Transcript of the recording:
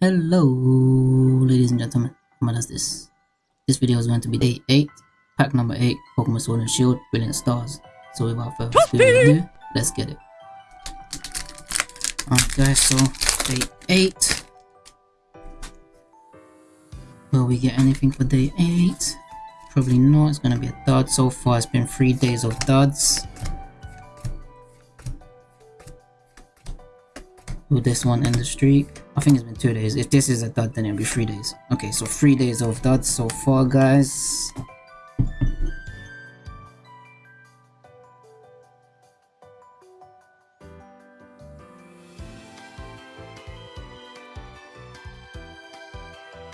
Hello, ladies and gentlemen. What is this? This video is going to be day 8, pack number 8, Pokemon Sword and Shield, Brilliant Stars. So without further ado, let's get it. Alright guys, so day 8. Will we get anything for day 8? Probably not, it's gonna be a dud. So far it's been 3 days of duds. Will this one end the streak? I think it's been two days. If this is a dud, then it'll be three days. Okay, so three days of duds so far, guys.